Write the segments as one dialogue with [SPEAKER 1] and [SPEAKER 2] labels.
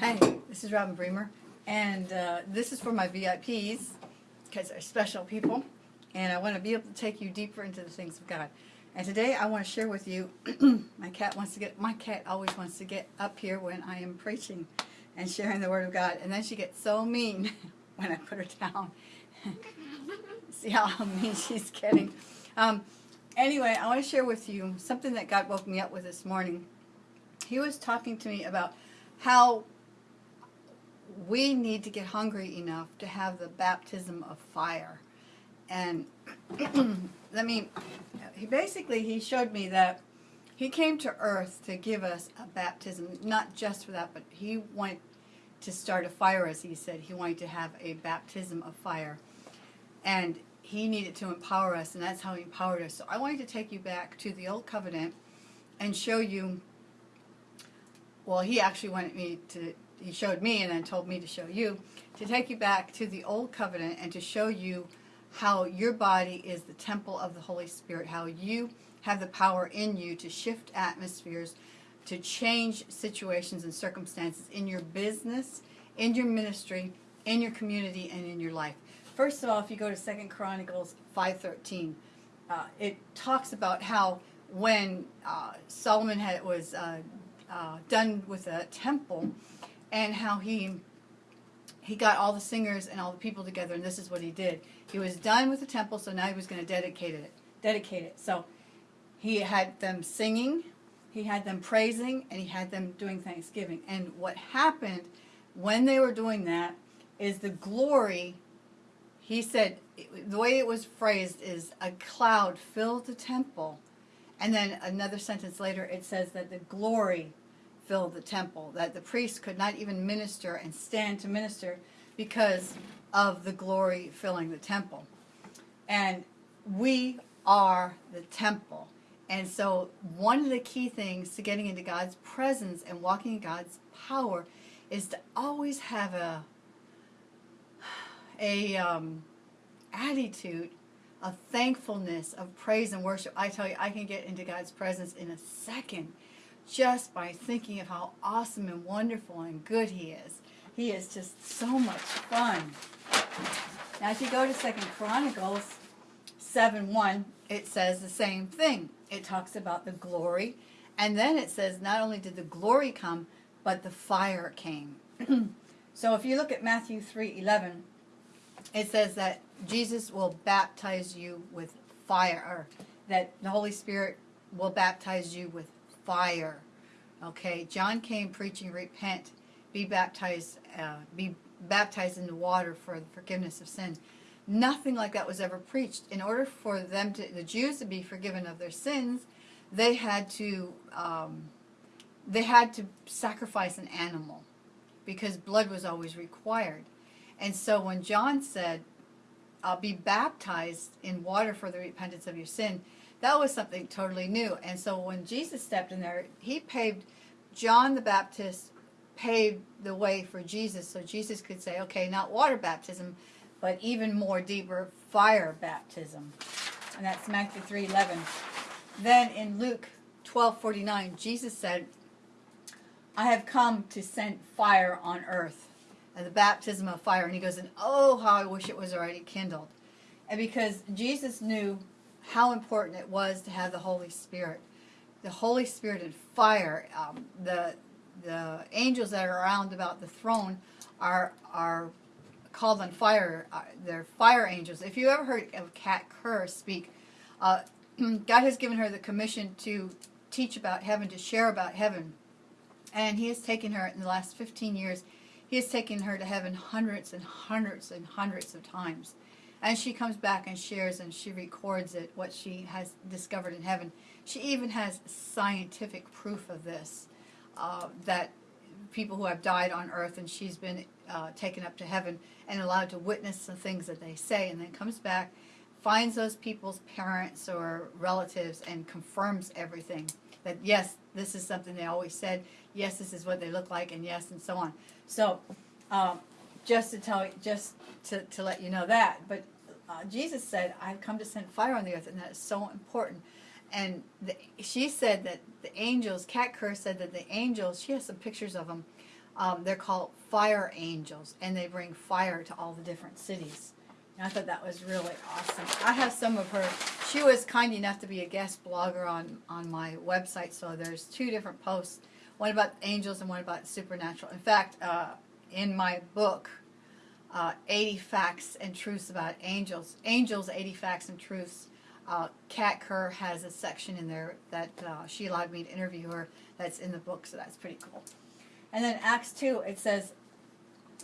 [SPEAKER 1] Hi, this is Robin Bremer, and uh, this is for my VIPs, because they're special people, and I want to be able to take you deeper into the things of God. And today I want to share with you, my cat wants to get, my cat always wants to get up here when I am preaching and sharing the Word of God, and then she gets so mean when I put her down. See how mean she's getting. Um, anyway, I want to share with you something that God woke me up with this morning. He was talking to me about how we need to get hungry enough to have the baptism of fire. And I mean, he basically, he showed me that he came to earth to give us a baptism, not just for that, but he wanted to start a fire, as he said. He wanted to have a baptism of fire. And he needed to empower us, and that's how he empowered us. So I wanted to take you back to the Old Covenant and show you, well, he actually wanted me to he showed me and then told me to show you, to take you back to the Old Covenant and to show you how your body is the temple of the Holy Spirit, how you have the power in you to shift atmospheres, to change situations and circumstances in your business, in your ministry, in your community, and in your life. First of all, if you go to Second Chronicles 5.13, uh, it talks about how when uh, Solomon had, was uh, uh done with a temple, and how he he got all the singers and all the people together and this is what he did. He was done with the temple so now he was going to dedicate it dedicate it. So he had them singing he had them praising and he had them doing thanksgiving. And what happened when they were doing that is the glory he said the way it was phrased is a cloud filled the temple. And then another sentence later it says that the glory filled the temple, that the priests could not even minister and stand to minister because of the glory filling the temple. And we are the temple. And so one of the key things to getting into God's presence and walking in God's power is to always have a, a um, attitude of thankfulness, of praise and worship. I tell you, I can get into God's presence in a second just by thinking of how awesome and wonderful and good he is. He is just so much fun. Now if you go to Second Chronicles 7.1, it says the same thing. It talks about the glory, and then it says not only did the glory come, but the fire came. so if you look at Matthew 3.11, it says that Jesus will baptize you with fire, or that the Holy Spirit will baptize you with fire. Okay, John came preaching, repent, be baptized, uh, be baptized in the water for the forgiveness of sins. Nothing like that was ever preached. In order for them to, the Jews to be forgiven of their sins, they had to, um, they had to sacrifice an animal because blood was always required. And so when John said, I'll be baptized in water for the repentance of your sin, that was something totally new. And so when Jesus stepped in there, he paved, John the Baptist paved the way for Jesus so Jesus could say, okay, not water baptism, but even more deeper fire baptism. And that's Matthew 3.11. Then in Luke 12.49, Jesus said, I have come to send fire on earth, and the baptism of fire. And he goes, and oh, how I wish it was already kindled. And because Jesus knew how important it was to have the Holy Spirit. The Holy Spirit and fire, um, the, the angels that are around about the throne are, are called on fire. Uh, they're fire angels. If you ever heard of Kat Kerr speak, uh, God has given her the commission to teach about heaven, to share about heaven. And he has taken her in the last 15 years, he has taken her to heaven hundreds and hundreds and hundreds of times. And she comes back and shares and she records it, what she has discovered in heaven. She even has scientific proof of this, uh, that people who have died on earth and she's been uh, taken up to heaven and allowed to witness the things that they say and then comes back, finds those people's parents or relatives and confirms everything. That yes, this is something they always said, yes, this is what they look like, and yes, and so on. So, um, just to tell just to, to let you know that. But uh, Jesus said, I've come to send fire on the earth, and that is so important. And the, she said that the angels, Kat Kerr said that the angels, she has some pictures of them, Um, they're called fire angels, and they bring fire to all the different cities. And I thought that was really awesome. I have some of her. She was kind enough to be a guest blogger on on my website, so there's two different posts, one about angels and one about supernatural. In fact, uh, in my book, uh, 80 Facts and Truths about Angels, Angels 80 Facts and Truths, uh, Kat Kerr has a section in there that uh, she allowed me to interview her that's in the book, so that's pretty cool. And then Acts 2, it says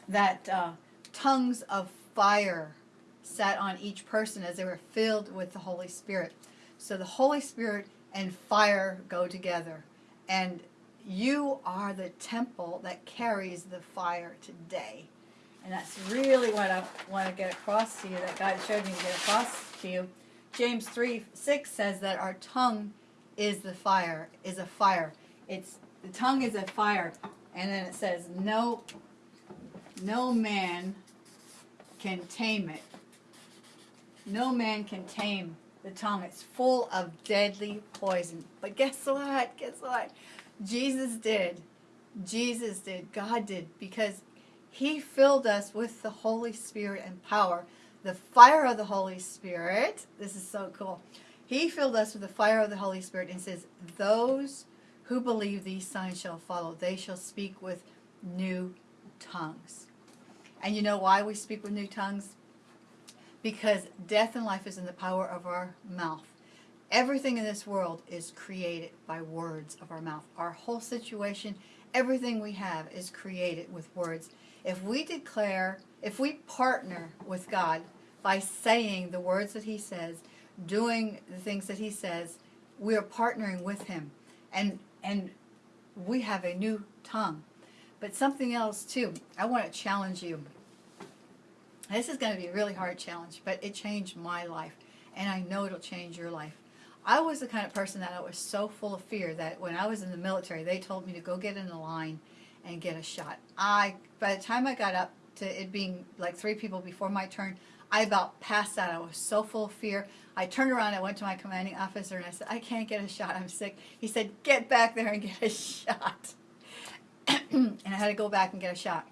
[SPEAKER 1] that uh, tongues of fire sat on each person as they were filled with the Holy Spirit. So the Holy Spirit and fire go together. And you are the temple that carries the fire today. And that's really what I want to get across to you, that God showed me to get across to you. James 3, 6 says that our tongue is the fire, is a fire. It's the tongue is a fire. And then it says, no, no man can tame it. No man can tame the tongue. It's full of deadly poison. But guess what? Guess what? Jesus did. Jesus did. God did. Because he filled us with the Holy Spirit and power. The fire of the Holy Spirit. This is so cool. He filled us with the fire of the Holy Spirit and says, Those who believe these signs shall follow. They shall speak with new tongues. And you know why we speak with new tongues? Because death and life is in the power of our mouth. Everything in this world is created by words of our mouth. Our whole situation, everything we have is created with words. If we declare, if we partner with God by saying the words that he says, doing the things that he says, we are partnering with him. And and we have a new tongue. But something else too, I want to challenge you. This is going to be a really hard challenge, but it changed my life, and I know it'll change your life. I was the kind of person that I was so full of fear that when I was in the military, they told me to go get in a line and get a shot. I, by the time I got up to it being like three people before my turn, I about passed out. I was so full of fear. I turned around, I went to my commanding officer, and I said, I can't get a shot. I'm sick. He said, get back there and get a shot. and I had to go back and get a shot.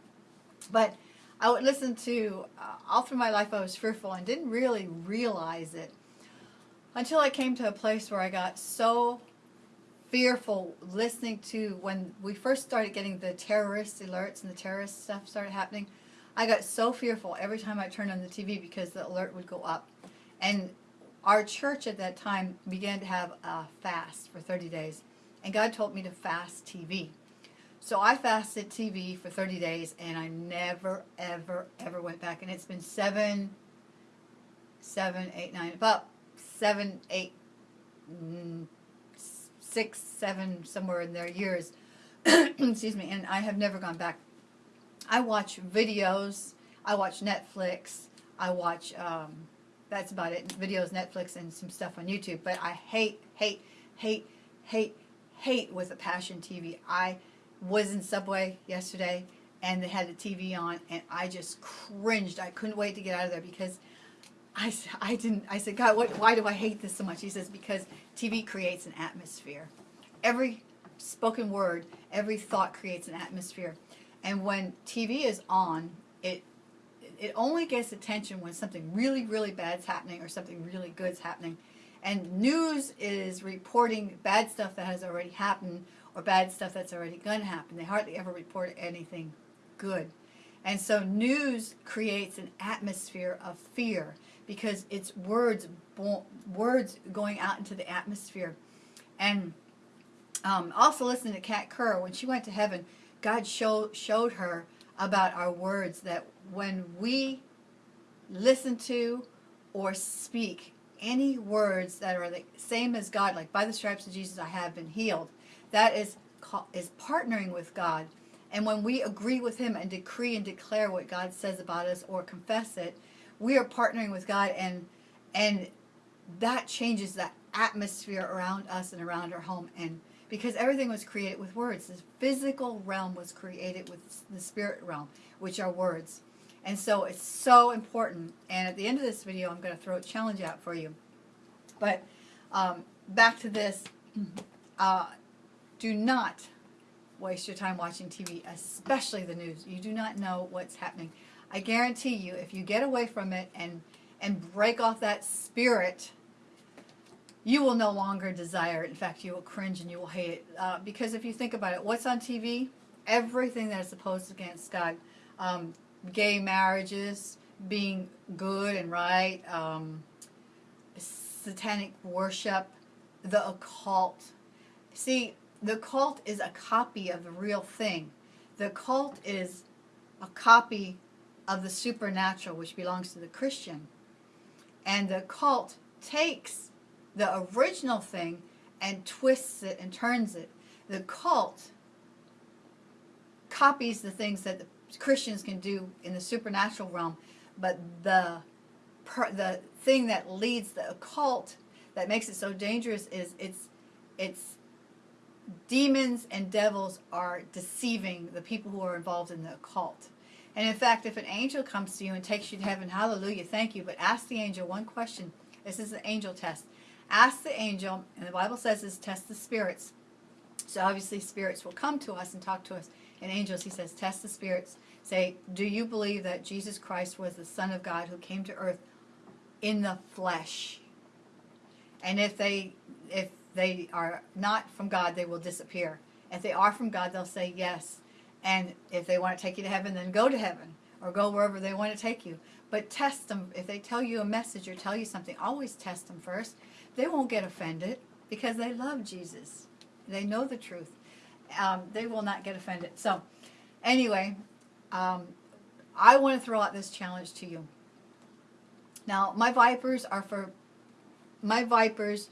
[SPEAKER 1] But I would listen to, uh, all through my life I was fearful and didn't really realize it until I came to a place where I got so fearful listening to when we first started getting the terrorist alerts and the terrorist stuff started happening. I got so fearful every time I turned on the TV because the alert would go up. And our church at that time began to have a fast for 30 days. And God told me to fast TV. So I fasted TV for 30 days and I never, ever, ever went back. And it's been seven, seven, eight, nine, about seven, eight, mm, six, seven, somewhere in their years. Excuse me. And I have never gone back. I watch videos. I watch Netflix. I watch, um, that's about it, videos, Netflix, and some stuff on YouTube. But I hate, hate, hate, hate, hate with a passion TV. I was in Subway yesterday and they had the TV on and I just cringed. I couldn't wait to get out of there because I, I didn't, I said, God, what, why do I hate this so much? He says, because TV creates an atmosphere. Every spoken word, every thought creates an atmosphere. And when TV is on, it it only gets attention when something really, really bad's happening or something really good's happening. And news is reporting bad stuff that has already happened or bad stuff that's already going to happen. They hardly ever report anything good. And so news creates an atmosphere of fear because it's words words going out into the atmosphere. And um, also listening to Kat Kerr, when she went to heaven, God show, showed her about our words that when we listen to or speak any words that are the same as God, like by the stripes of Jesus I have been healed, that is is partnering with God. And when we agree with him and decree and declare what God says about us or confess it, we are partnering with God and and that changes the atmosphere around us and around our home and because everything was created with words. The physical realm was created with the spirit realm, which are words. And so it's so important. And at the end of this video, I'm going to throw a challenge out for you. But um, back to this. Uh, do not waste your time watching TV, especially the news. You do not know what's happening. I guarantee you, if you get away from it and and break off that spirit, you will no longer desire it. In fact, you will cringe and you will hate it. Uh, because if you think about it, what's on TV? Everything that is opposed against God. Um, gay marriages, being good and right, um, satanic worship, the occult. See, the cult is a copy of the real thing. The cult is a copy of the supernatural, which belongs to the Christian. And the cult takes the original thing and twists it and turns it. The cult copies the things that the Christians can do in the supernatural realm, but the the thing that leads the occult that makes it so dangerous is it's it's demons and devils are deceiving the people who are involved in the occult. And in fact, if an angel comes to you and takes you to heaven, hallelujah, thank you, but ask the angel one question. This is an angel test. Ask the angel, and the Bible says this, test the spirits. So obviously spirits will come to us and talk to us. And angels, he says, test the spirits. Say, do you believe that Jesus Christ was the Son of God who came to earth in the flesh? And if they if they are not from God, they will disappear. If they are from God, they'll say yes. And if they want to take you to heaven, then go to heaven or go wherever they want to take you. But test them. If they tell you a message or tell you something, always test them first. They won't get offended because they love Jesus. They know the truth. Um, they will not get offended. So, anyway, um, I want to throw out this challenge to you. Now, my Vipers are for my Vipers,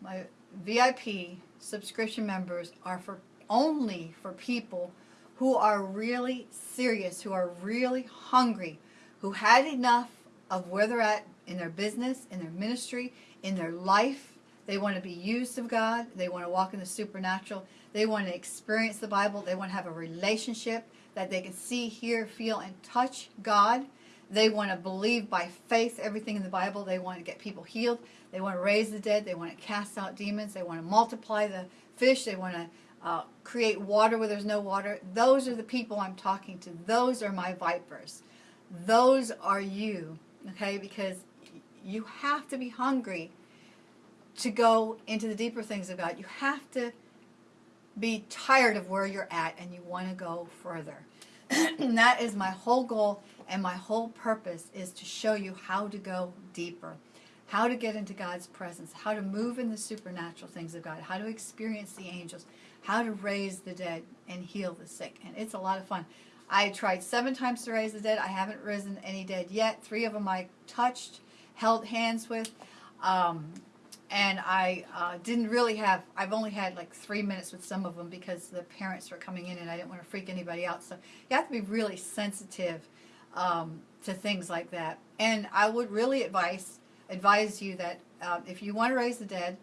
[SPEAKER 1] my VIP subscription members are for only for people who are really serious, who are really hungry, who had enough of where they're at in their business, in their ministry, in their life. They want to be used of God. They want to walk in the supernatural. They want to experience the Bible. They want to have a relationship that they can see, hear, feel, and touch God. They want to believe by faith everything in the Bible. They want to get people healed. They want to raise the dead. They want to cast out demons. They want to multiply the fish. They want to uh, create water where there's no water. Those are the people I'm talking to. Those are my vipers. Those are you, okay? Because you have to be hungry to go into the deeper things of God. You have to be tired of where you're at and you want to go further. and that is my whole goal and my whole purpose is to show you how to go deeper, how to get into God's presence, how to move in the supernatural things of God, how to experience the angels, how to raise the dead and heal the sick. And it's a lot of fun. I tried seven times to raise the dead. I haven't risen any dead yet. Three of them I touched, held hands with. Um, and I uh, didn't really have, I've only had like three minutes with some of them because the parents were coming in and I didn't want to freak anybody out. So you have to be really sensitive um, to things like that. And I would really advise, advise you that uh, if you want to raise the dead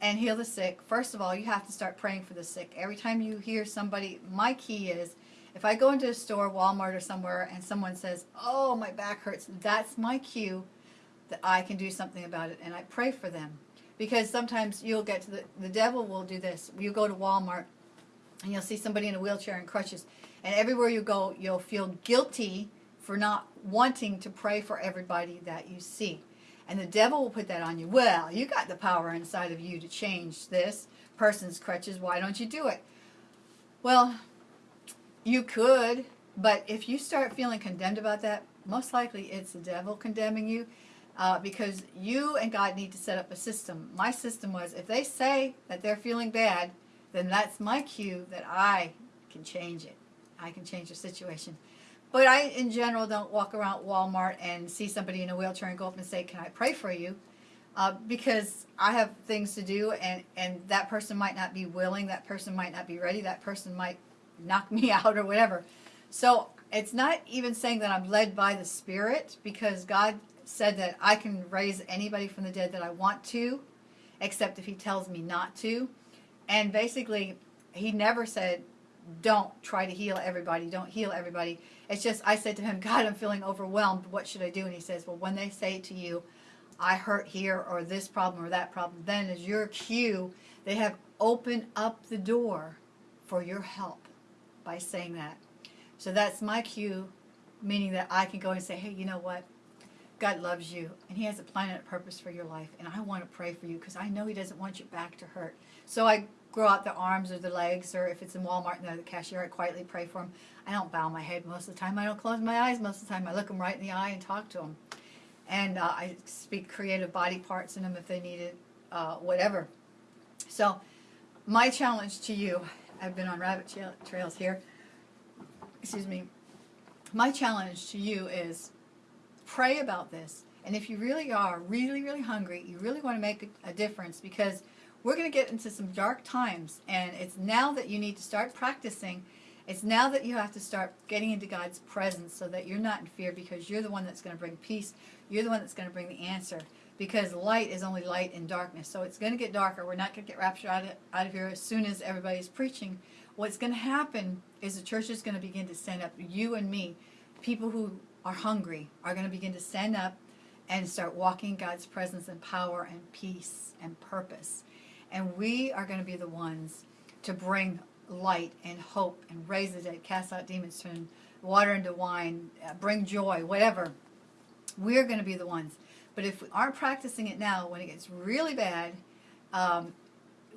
[SPEAKER 1] and heal the sick, first of all, you have to start praying for the sick. Every time you hear somebody, my key is, if I go into a store, Walmart or somewhere, and someone says, oh, my back hurts, that's my cue that I can do something about it, and I pray for them. Because sometimes you'll get to the, the devil will do this. You go to Walmart, and you'll see somebody in a wheelchair and crutches, and everywhere you go, you'll feel guilty for not wanting to pray for everybody that you see. And the devil will put that on you. Well, you got the power inside of you to change this person's crutches. Why don't you do it? Well, you could, but if you start feeling condemned about that, most likely it's the devil condemning you uh, because you and God need to set up a system. My system was if they say that they're feeling bad, then that's my cue that I can change it. I can change the situation. But I, in general, don't walk around Walmart and see somebody in a wheelchair and go up and say, can I pray for you? Uh, because I have things to do and, and that person might not be willing, that person might not be ready, that person might knock me out or whatever. So it's not even saying that I'm led by the Spirit because God said that I can raise anybody from the dead that I want to, except if he tells me not to. And basically, he never said, don't try to heal everybody, don't heal everybody. It's just, I said to him, God, I'm feeling overwhelmed. What should I do? And he says, well, when they say to you, I hurt here or this problem or that problem, then is your cue, they have opened up the door for your help by saying that. So that's my cue, meaning that I can go and say, hey, you know what? God loves you, and He has a plan and a purpose for your life, and I want to pray for you because I know He doesn't want your back to hurt. So I grow out the arms or the legs, or if it's in Walmart and they're the cashier, I quietly pray for them. I don't bow my head most of the time. I don't close my eyes most of the time. I look them right in the eye and talk to them. And uh, I speak creative body parts in them if they need it, uh, whatever. So my challenge to you, I've been on rabbit trails here, excuse me, my challenge to you is pray about this. And if you really are really, really hungry, you really want to make a, a difference because we're going to get into some dark times. And it's now that you need to start practicing. It's now that you have to start getting into God's presence so that you're not in fear because you're the one that's going to bring peace. You're the one that's going to bring the answer because light is only light in darkness. So it's going to get darker. We're not going to get raptured out of, out of here as soon as everybody's preaching. What's going to happen is the church is going to begin to stand up, you and me, people who are hungry, are going to begin to stand up and start walking God's presence and power and peace and purpose. And we are going to be the ones to bring light and hope and raise the dead, cast out demons, turn water into wine, uh, bring joy, whatever. We're going to be the ones. But if we aren't practicing it now, when it gets really bad, um,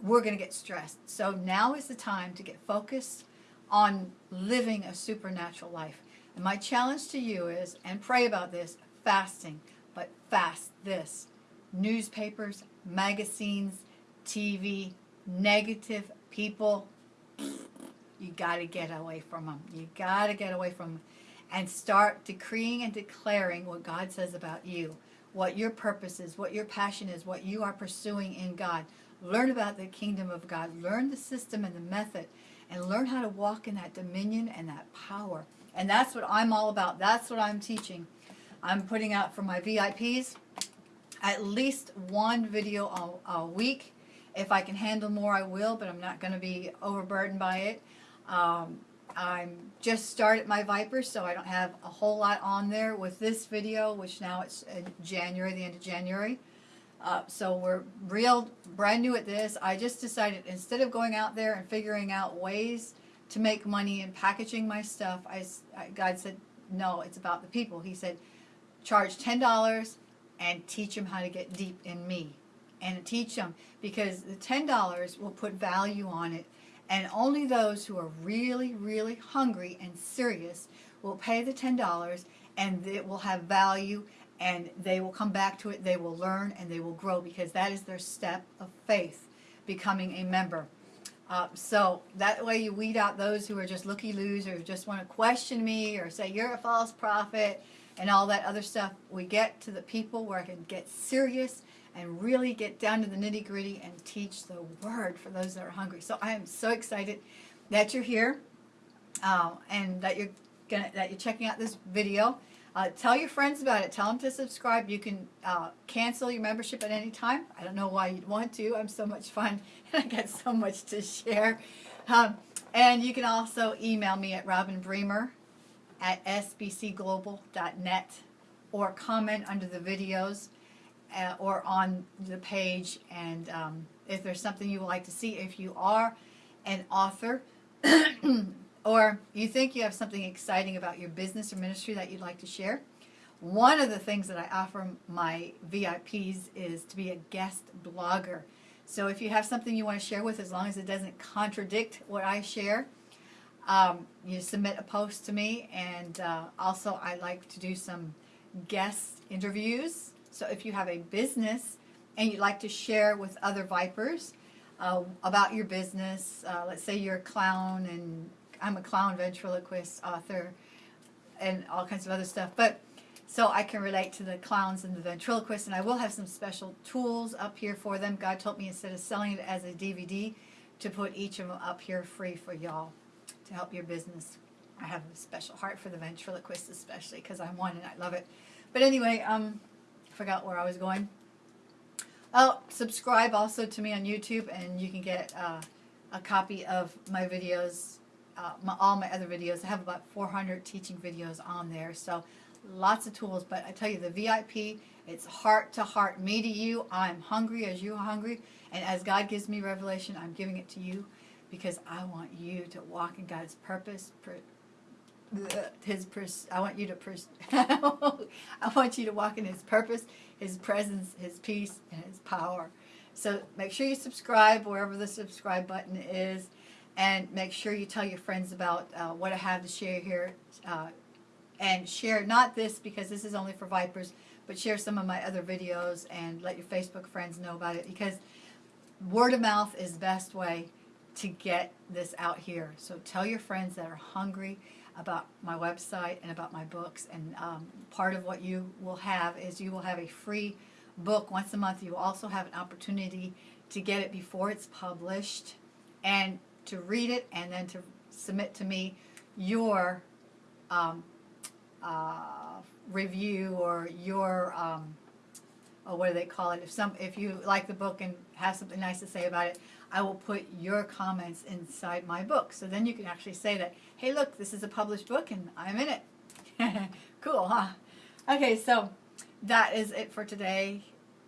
[SPEAKER 1] we're going to get stressed. So now is the time to get focused on living a supernatural life. And my challenge to you is, and pray about this, fasting, but fast this. Newspapers, magazines, TV, negative people, you got to get away from them. You got to get away from them and start decreeing and declaring what God says about you, what your purpose is, what your passion is, what you are pursuing in God. Learn about the kingdom of God. Learn the system and the method and learn how to walk in that dominion and that power. And that's what I'm all about. That's what I'm teaching. I'm putting out for my VIPs at least one video a, a week. If I can handle more, I will, but I'm not going to be overburdened by it. Um, I'm just started my Vipers, so I don't have a whole lot on there with this video, which now it's January, the end of January. Uh, so we're real brand new at this. I just decided instead of going out there and figuring out ways to make money and packaging my stuff, I, God said, no, it's about the people. He said, charge $10 and teach them how to get deep in me. And teach them because the $10 will put value on it. And only those who are really, really hungry and serious will pay the $10 and it will have value and they will come back to it, they will learn, and they will grow because that is their step of faith, becoming a member. Uh, so that way you weed out those who are just looky-loos or just want to question me or say you're a false prophet and all that other stuff. We get to the people where I can get serious and really get down to the nitty-gritty and teach the word for those that are hungry. So I am so excited that you're here uh, and that you're gonna, that you're checking out this video. Uh, tell your friends about it. Tell them to subscribe. You can uh, cancel your membership at any time. I don't know why you'd want to. I'm so much fun and I got so much to share. Um, and you can also email me at Robin Bremer at sbcglobal.net or comment under the videos uh, or on the page. And um, if there's something you would like to see, if you are an author or you think you have something exciting about your business or ministry that you'd like to share, one of the things that I offer my VIPs is to be a guest blogger. So if you have something you want to share with, as long as it doesn't contradict what I share, um, you submit a post to me. And uh, also I like to do some guest interviews. So if you have a business and you'd like to share with other Vipers uh, about your business, uh, let's say you're a clown and I'm a clown ventriloquist author and all kinds of other stuff. But so I can relate to the clowns and the ventriloquists, and I will have some special tools up here for them. God told me instead of selling it as a DVD, to put each of them up here free for y'all to help your business. I have a special heart for the ventriloquists especially because I'm one and I love it. But anyway, um, forgot where I was going. Oh, subscribe also to me on YouTube and you can get uh, a copy of my videos uh, my, all my other videos. I have about 400 teaching videos on there. So lots of tools. But I tell you, the VIP, it's heart to heart. Me to you. I'm hungry as you are hungry. And as God gives me revelation, I'm giving it to you. because I want you to walk in God's purpose. His pers- I want you to pers- I want you to walk in his purpose, his presence, his peace, and his power. So make sure you subscribe wherever the subscribe button is, and make sure you tell your friends about uh, what I have to share here, uh, and share not this because this is only for Vipers, but share some of my other videos and let your Facebook friends know about it because word of mouth is the best way to get this out here. So tell your friends that are hungry about my website and about my books. And um, part of what you will have is you will have a free book once a month. You will also have an opportunity to get it before it's published and to read it and then to submit to me your um, uh, review or your um, what do they call it? If some, if you like the book and have something nice to say about it, I will put your comments inside my book. So then you can actually say that, hey, look, this is a published book and I'm in it. cool, huh? Okay, so that is it for today.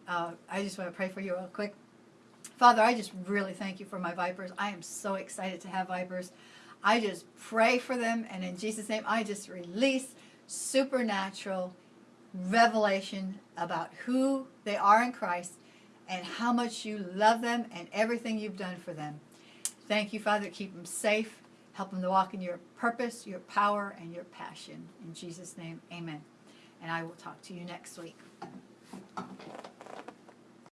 [SPEAKER 1] Uh, I just want to pray for you real quick. Father, I just really thank you for my vipers. I am so excited to have vipers. I just pray for them, and in Jesus' name, I just release supernatural revelation about who they are in Christ and how much you love them and everything you've done for them. Thank you, Father. Keep them safe. Help them to walk in your purpose, your power, and your passion. In Jesus' name, amen. And I will talk to you next week.